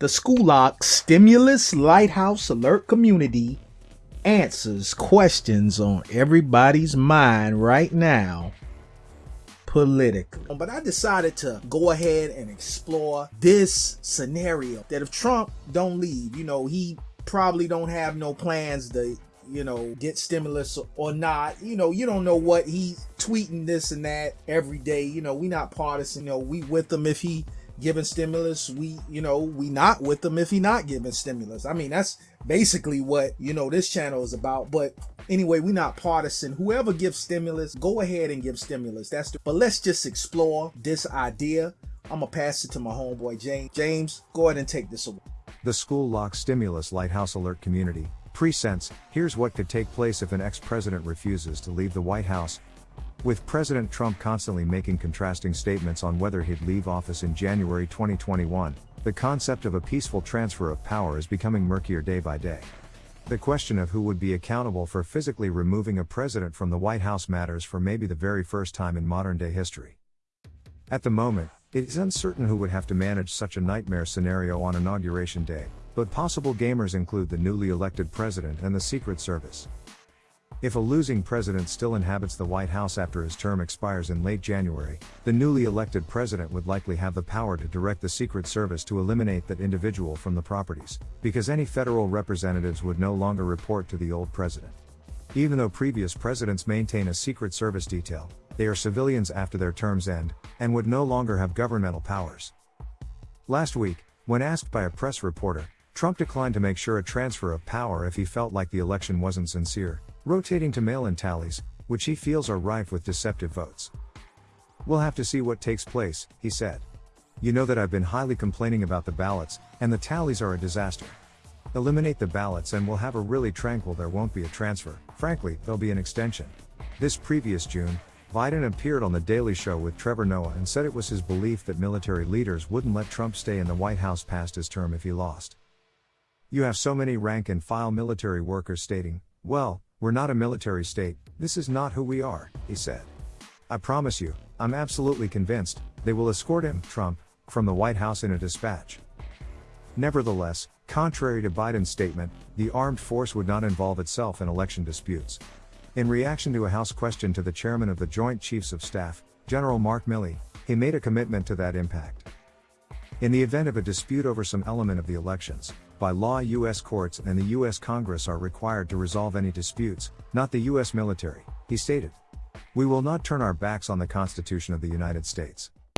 The School Stimulus Lighthouse Alert Community answers questions on everybody's mind right now politically. But I decided to go ahead and explore this scenario that if Trump don't leave, you know, he probably don't have no plans to you know, get stimulus or not. You know, you don't know what he's tweeting this and that every day. You know, we not partisan. You know, we with him if he giving stimulus we you know we not with them if he not giving stimulus. I mean that's basically what you know this channel is about. But anyway we not partisan. Whoever gives stimulus go ahead and give stimulus. That's the, but let's just explore this idea. I'm gonna pass it to my homeboy james. James go ahead and take this away. The school lock stimulus lighthouse alert community presents here's what could take place if an ex-president refuses to leave the white house with President Trump constantly making contrasting statements on whether he'd leave office in January 2021, the concept of a peaceful transfer of power is becoming murkier day by day. The question of who would be accountable for physically removing a president from the White House matters for maybe the very first time in modern day history. At the moment, it is uncertain who would have to manage such a nightmare scenario on Inauguration Day, but possible gamers include the newly elected president and the Secret Service. If a losing president still inhabits the White House after his term expires in late January, the newly elected president would likely have the power to direct the Secret Service to eliminate that individual from the properties, because any federal representatives would no longer report to the old president. Even though previous presidents maintain a Secret Service detail, they are civilians after their terms end, and would no longer have governmental powers. Last week, when asked by a press reporter, Trump declined to make sure a transfer of power if he felt like the election wasn't sincere, rotating to mail in tallies, which he feels are rife with deceptive votes. We'll have to see what takes place, he said. You know that I've been highly complaining about the ballots, and the tallies are a disaster. Eliminate the ballots and we'll have a really tranquil there won't be a transfer, frankly, there'll be an extension. This previous June, Biden appeared on The Daily Show with Trevor Noah and said it was his belief that military leaders wouldn't let Trump stay in the White House past his term if he lost. You have so many rank and file military workers stating, well, we're not a military state, this is not who we are, he said. I promise you, I'm absolutely convinced, they will escort him, Trump, from the White House in a dispatch. Nevertheless, contrary to Biden's statement, the armed force would not involve itself in election disputes. In reaction to a House question to the chairman of the Joint Chiefs of Staff, General Mark Milley, he made a commitment to that impact. In the event of a dispute over some element of the elections, by law U.S. courts and the U.S. Congress are required to resolve any disputes, not the U.S. military, he stated. We will not turn our backs on the Constitution of the United States.